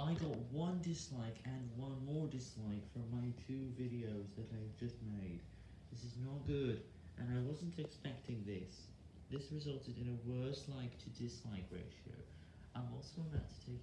I got one dislike and one more dislike from my two videos that I've just made. This is not good, and I wasn't expecting this. This resulted in a worse like to dislike ratio. I'm also about to take.